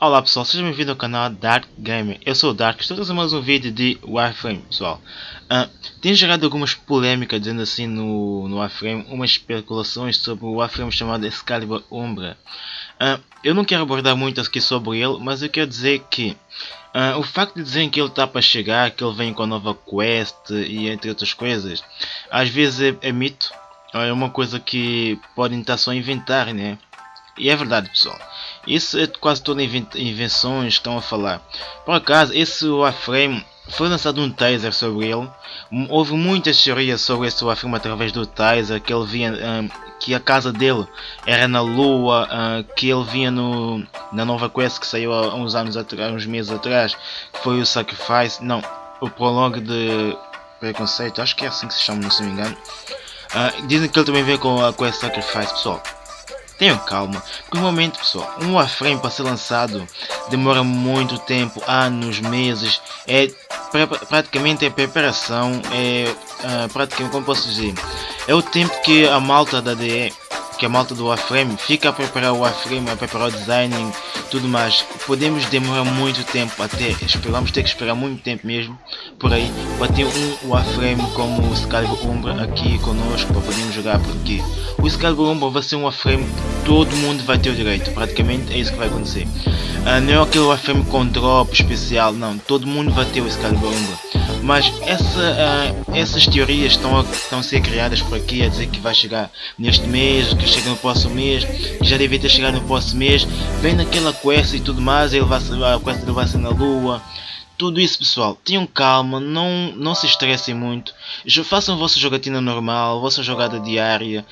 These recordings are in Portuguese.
Olá pessoal, sejam bem-vindos ao canal Dark Gamer. Eu sou o Dark, estou trazendo mais um vídeo de Warframe, pessoal. Uh, tem gerado algumas polêmicas, dizendo assim, no, no Warframe, umas especulações sobre o Warframe chamado Excalibur Umbra. Uh, eu não quero abordar muito aqui sobre ele, mas eu quero dizer que uh, o facto de dizerem que ele está para chegar, que ele vem com a nova quest e entre outras coisas, às vezes é, é mito, é uma coisa que podem estar só inventar, né? E é verdade pessoal. Isso é quase todas invenções que estão a falar. Por acaso, esse Warframe foi lançado um taser sobre ele. Houve muitas teorias sobre esse Warframe através do taser, que ele via um, que a casa dele era na lua, uh, que ele via no, na nova quest que saiu há uns anos atrás, uns meses atrás, que foi o Sacrifice, não, o prologue de preconceito, acho que é assim que se chama, se não me engano. Uh, dizem que ele também veio com a quest Sacrifice, pessoal. Tenham calma, porque normalmente pessoal, um Warframe para ser lançado demora muito tempo, anos, meses, é praticamente a preparação, é uh, praticamente como posso dizer, é o tempo que a malta da DE, que a malta do Warframe fica a preparar o Warframe, a preparar o designing, tudo mais. Podemos demorar muito tempo até, esperamos ter que esperar muito tempo mesmo por aí para ter um Warframe como o Excalibur Umbra aqui conosco para podermos jogar porque o Excalibur Umbra vai ser um Warframe que todo mundo vai ter o direito, praticamente é isso que vai acontecer. Uh, não é aquele Warframe com drop especial, não, todo mundo vai ter o Excalibur Umbra. Mas essa, uh, essas teorias estão a, estão a ser criadas por aqui a dizer que vai chegar neste mês, que chega no próximo mês, que já deve ter chegado no próximo mês, vem naquela quest e tudo mais, ele vai, a quest dele vai ser na lua. Tudo isso pessoal, tenham calma, não, não se estressem muito, façam a vossa jogatina normal, a vossa jogada diária,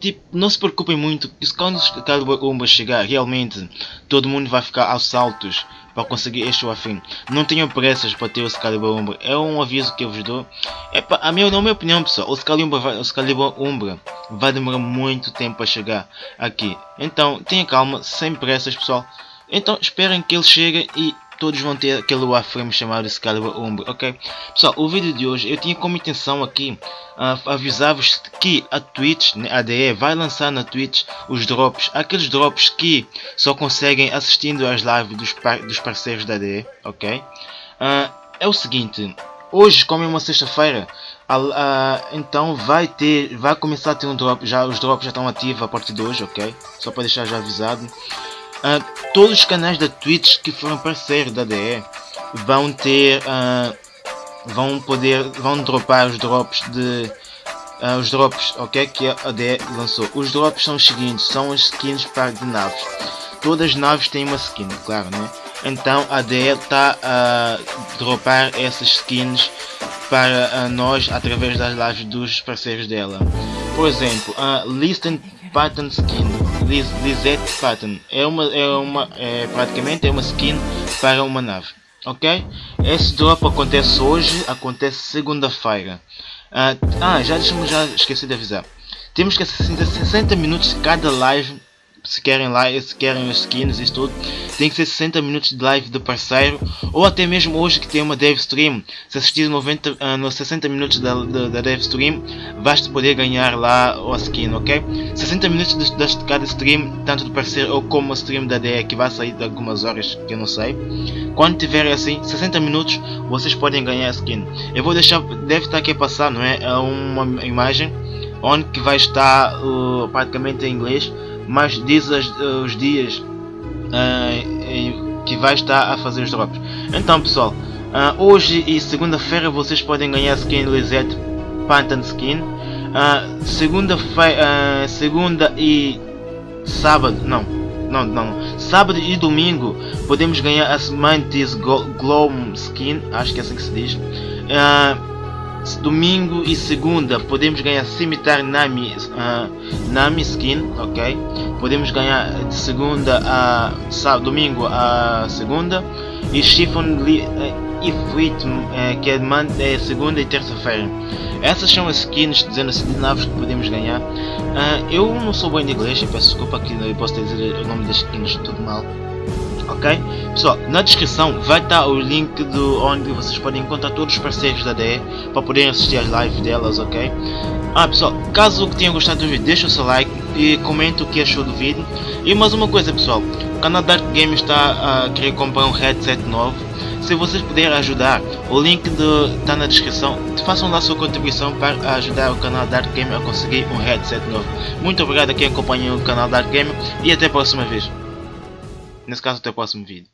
tipo, não se preocupem muito, porque quando o Umba chegar, realmente todo mundo vai ficar aos saltos para conseguir este afim. Não tenham pressas para ter o Excalibur Umbra. É um aviso que eu vos dou. É para a minha, na minha opinião, pessoal, o Excalibur, vai, o Excalibur Umbra vai demorar muito tempo para chegar aqui. Então, tenha calma, sem pressas, pessoal. Então, esperem que ele chegue e todos vão ter aquele warframe chamado Excalibur Umbra, ok? Pessoal, o vídeo de hoje eu tinha como intenção aqui uh, avisar-vos que a Twitch, né, a DE, vai lançar na Twitch os drops, aqueles drops que só conseguem assistindo às lives dos, par dos parceiros da DE, ok? Uh, é o seguinte, hoje como é uma sexta-feira, uh, então vai ter, vai começar a ter um drop, já os drops já estão ativos a partir de hoje, ok? Só para deixar já avisado. Uh, todos os canais da Twitch que foram parceiros da DE vão ter uh, vão poder vão dropar os drops de uh, os drops ok que a DE lançou. Os drops são os seguintes são as skins para de naves. Todas as naves têm uma skin claro né? Então a DE está a dropar essas skins para nós através das lives dos parceiros dela. Por exemplo a Listen Pattern Skin Liz, Lizette Pattern é uma é uma é, praticamente é uma skin para uma nave ok? Esse drop acontece hoje acontece segunda-feira. Uh, ah já deixa já esqueci de avisar. Temos que assistir 60 minutos cada live se querem live, se querem skins e tudo, tem que ser 60 minutos de live do parceiro, ou até mesmo hoje que tem uma dev stream, se assistir 90, uh, nos 60 minutos da, da, da dev stream, vais poder ganhar lá o skin, ok? 60 minutos de, de, cada stream, tanto do parceiro ou como a stream da DE, que vai sair de algumas horas, que eu não sei. Quando tiverem assim, 60 minutos, vocês podem ganhar a skin. Eu vou deixar, deve estar aqui a passar, não é? é uma imagem onde que vai estar uh, praticamente em inglês mas diz os, os dias uh, que vai estar a fazer os drops. Então pessoal, uh, hoje e segunda-feira vocês podem ganhar skin Lisette Pantan Skin. Uh, segunda-feira, segunda e sábado, não, não, não, sábado e domingo podemos ganhar a Mantis Glow Skin, acho que é assim que se diz. Domingo e segunda podemos ganhar Cimitar Nami, uh, Nami Skin, ok? Podemos ganhar de segunda a sábado, domingo a segunda e Chiffon uh, Ifrit, uh, que é, é segunda e terça-feira. Essas são as skins assim de naves que podemos ganhar. Uh, eu não sou bom em inglês, peço desculpa que eu posso dizer o nome das skins tudo mal ok? Pessoal, na descrição vai estar o link do onde vocês podem encontrar todos os parceiros da DE para poderem assistir às lives delas, ok? Ah pessoal, caso tenham gostado do vídeo, deixa o seu like e comente o que achou do vídeo. E mais uma coisa pessoal, o canal Dark Game está a querer comprar um headset novo. Se vocês puderem ajudar, o link está na descrição. Façam lá sua contribuição para ajudar o canal Dark Game a conseguir um headset novo. Muito obrigado a quem acompanha o canal Dark Game e até a próxima vez. Nesse caso, até o próximo vídeo.